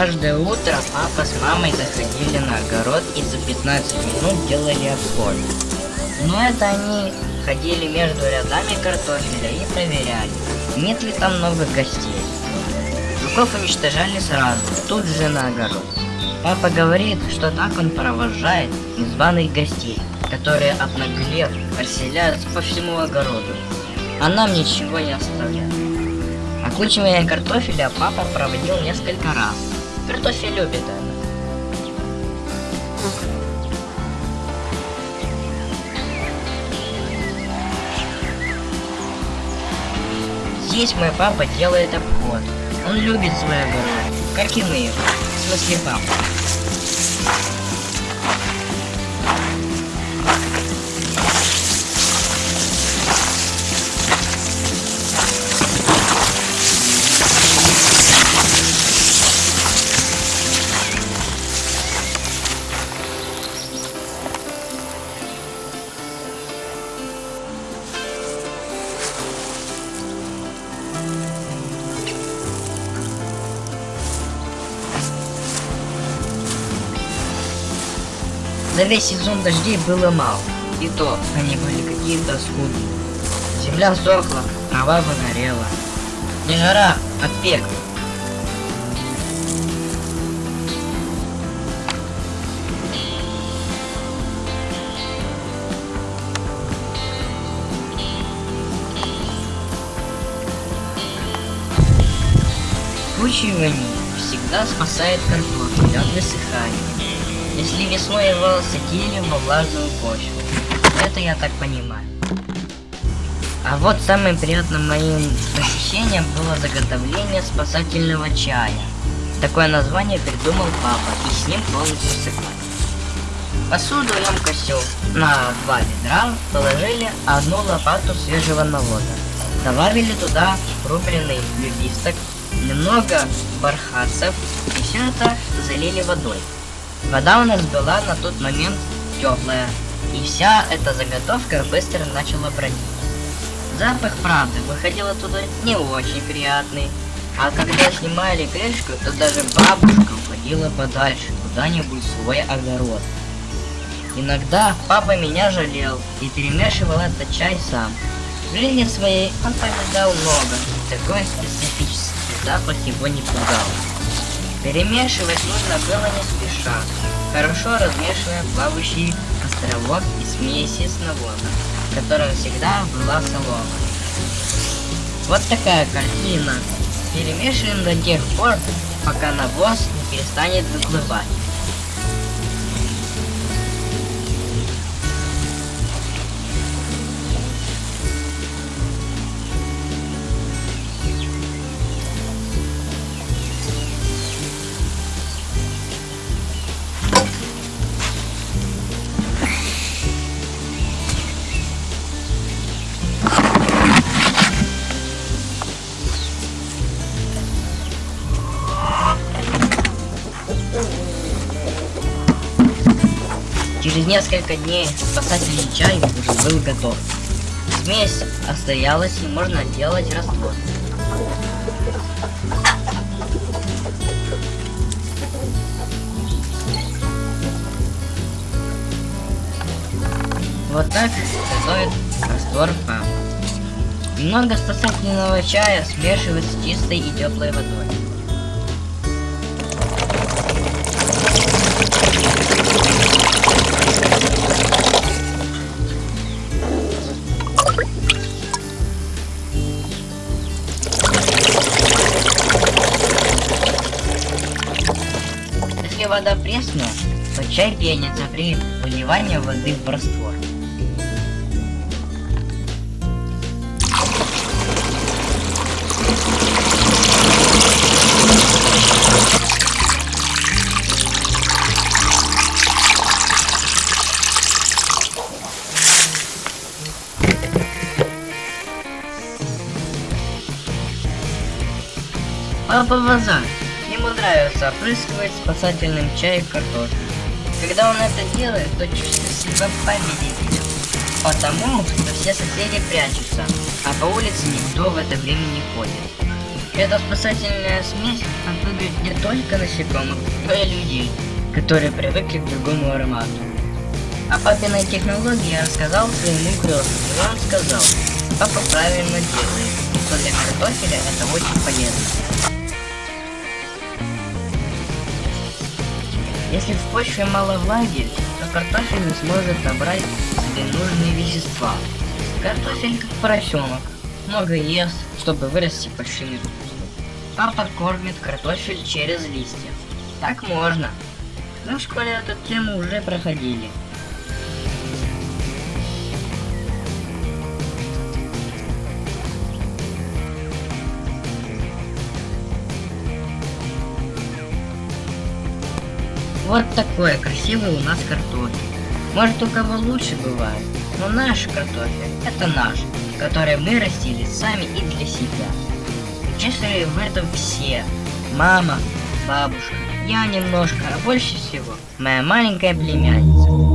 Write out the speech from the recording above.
Каждое утро папа с мамой заходили на огород и за 15 минут делали обход. Но это они ходили между рядами картофеля и проверяли, нет ли там новых гостей. Жуков уничтожали сразу, тут же на огород. Папа говорит, что так он провожает незваных гостей, которые обнаглев расселяются по всему огороду. А нам ничего не оставляют. Окучивание картофеля папа проводил несколько раз. Картофель любит это. Здесь мой папа делает обход. Он любит свой огород, как и мы. В смысле папа. За весь сезон дождей было мало, и то они были какие-то скудные. Земля сохла, трава выгорела. Не жара, а пек. Вкручивание всегда спасает картофель от высыхания. Если весной его садили во влажную почву. Это я так понимаю. А вот самым приятным моим посещением было заготовление спасательного чая. Такое название придумал папа, и с ним полностью согласен. Посуду емкостью на два ведра положили одну лопату свежего навода. Добавили туда рубленый любисток, немного бархатцев и все это залили водой. Вода у нас была на тот момент теплая, и вся эта заготовка быстро начала бродить. Запах, правда, выходил оттуда не очень приятный, а когда снимали крышку, то даже бабушка уходила подальше, куда-нибудь в свой огород. Иногда папа меня жалел и перемешивал этот чай сам. В жизни своей он повидал много, такой специфический запах его не пугал. Перемешивать нужно было не спеша, хорошо размешивая плавающий островок и смеси с навозом, котором всегда была солома. Вот такая картина. Перемешиваем до тех пор, пока навоз не перестанет выплывать. Через несколько дней спасательный чай уже был готов. Смесь отстоялась и можно делать раствор. Вот так готовит раствор папа. Немного спасательного чая смешивают с чистой и теплой водой. Вода пресная, то чай пенится при выливании воды в раствор. Папа Вазан. Ему нравится опрыскивать спасательным чаем картофель. Когда он это делает, то чувствует себя победителем. Потому что все соседи прячутся, а по улице никто в это время не ходит. Эта спасательная смесь отпугивает не только насекомых, но и людей, которые привыкли к другому аромату. О папиной технологии я рассказал своему крестному, и он сказал, папа правильно делает, что для картофеля это очень полезно. Если в почве мало влаги, то картофель не сможет набрать себе нужные вещества. Картофель как поросенок, много ест, чтобы вырасти большими кусками. Папа кормит картофель через листья. Так можно. Мы в школе эту тему уже проходили. Вот такой красивый у нас картофель. Может у кого лучше бывает, но наш картофель это наш, который мы растили сами и для себя. Участвовали в этом все. Мама, бабушка, я немножко, а больше всего моя маленькая племянница.